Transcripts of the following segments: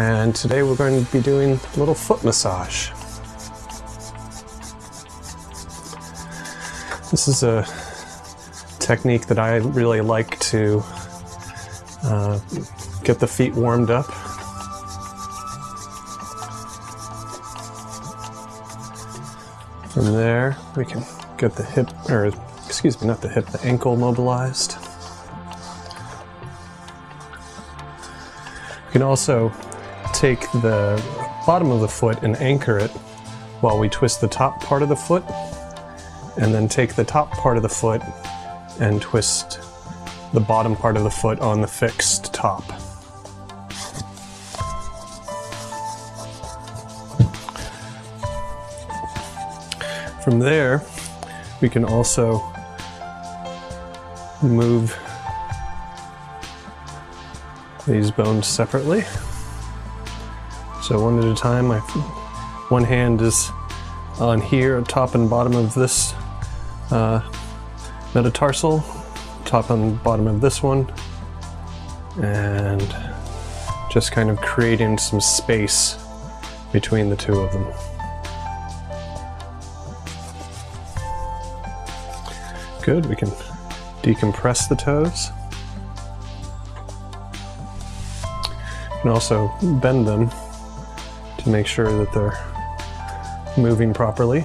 and today we're going to be doing a little foot massage. This is a technique that I really like to uh, get the feet warmed up. From there, we can get the hip, or excuse me, not the hip, the ankle mobilized. You can also take the bottom of the foot and anchor it while we twist the top part of the foot, and then take the top part of the foot and twist the bottom part of the foot on the fixed top. From there, we can also move these bones separately. So one at a time, my one hand is on here, top and bottom of this uh, metatarsal, top and bottom of this one, and just kind of creating some space between the two of them. Good, we can decompress the toes. You can also bend them to make sure that they're moving properly.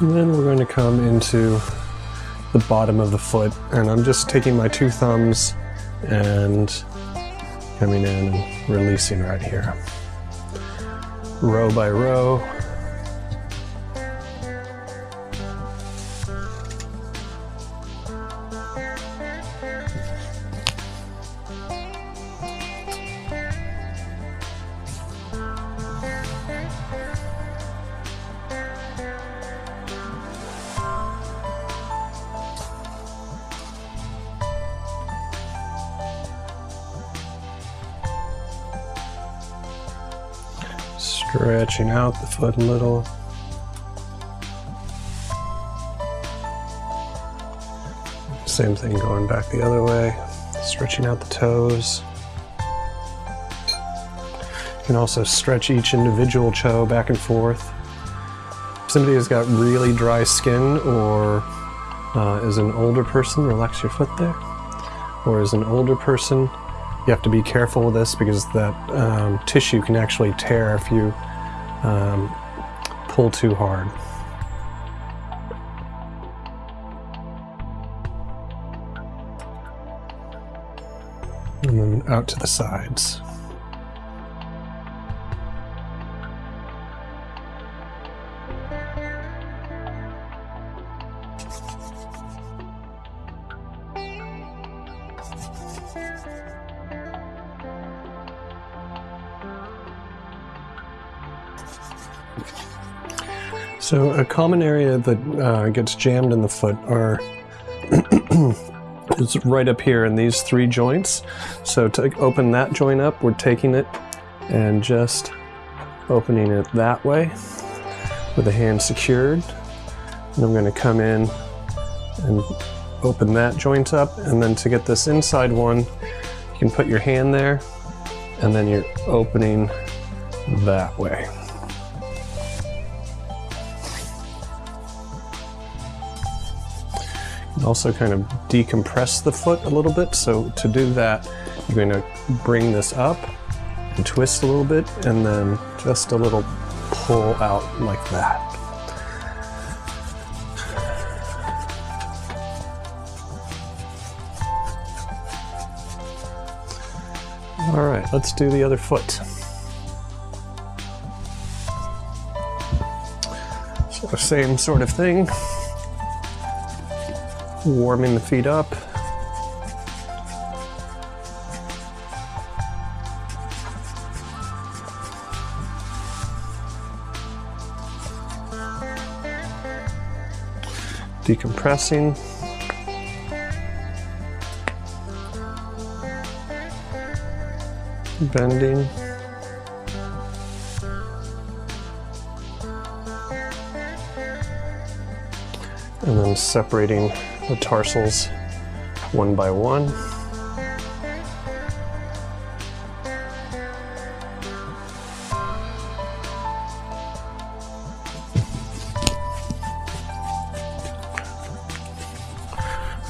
And then we're going to come into the bottom of the foot and I'm just taking my two thumbs and coming in and releasing right here. Row by row, stretching out the foot a little. Same thing going back the other way, stretching out the toes. You can also stretch each individual toe back and forth. If somebody has got really dry skin or uh, is an older person, relax your foot there. Or is an older person, you have to be careful with this because that um, tissue can actually tear if you um, pull too hard. And then out to the sides. So a common area that uh, gets jammed in the foot are is right up here in these three joints. So to open that joint up, we're taking it and just opening it that way with the hand secured. And I'm going to come in and open that joint up. And then to get this inside one, you can put your hand there and then you're opening that way. Also kind of decompress the foot a little bit. So to do that, you're going to bring this up and twist a little bit and then just a little pull out like that. All right, let's do the other foot. So same sort of thing warming the feet up. Decompressing. Bending. and then separating the tarsals one by one.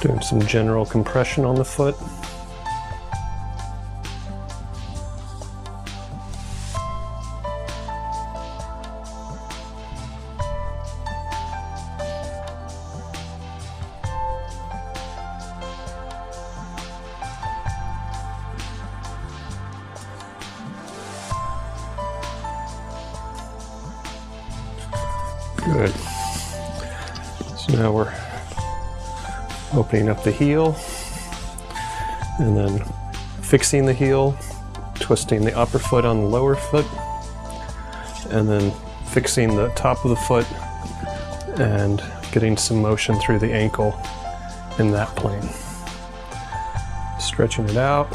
Doing some general compression on the foot. Good. So now we're opening up the heel and then fixing the heel, twisting the upper foot on the lower foot, and then fixing the top of the foot and getting some motion through the ankle in that plane. Stretching it out,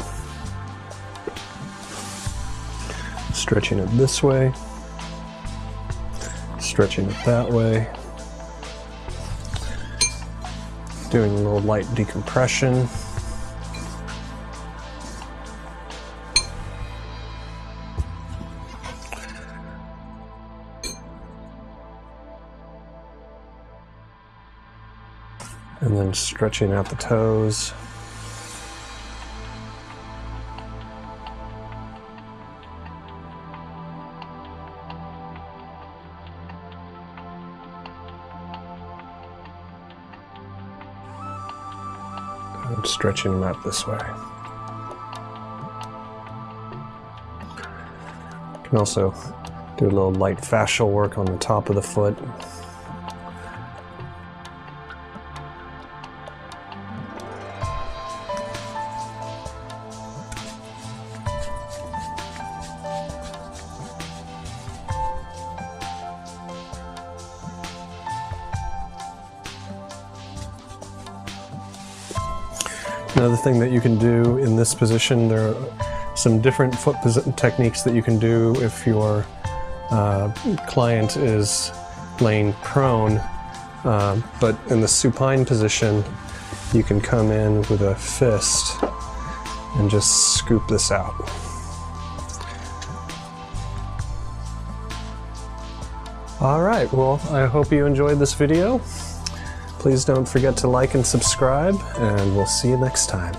stretching it this way, stretching it that way, doing a little light decompression. And then stretching out the toes. Stretching them out this way. You can also do a little light fascial work on the top of the foot. Another thing that you can do in this position, there are some different foot techniques that you can do if your uh, client is laying prone. Uh, but in the supine position, you can come in with a fist and just scoop this out. All right, well, I hope you enjoyed this video. Please don't forget to like and subscribe, and we'll see you next time.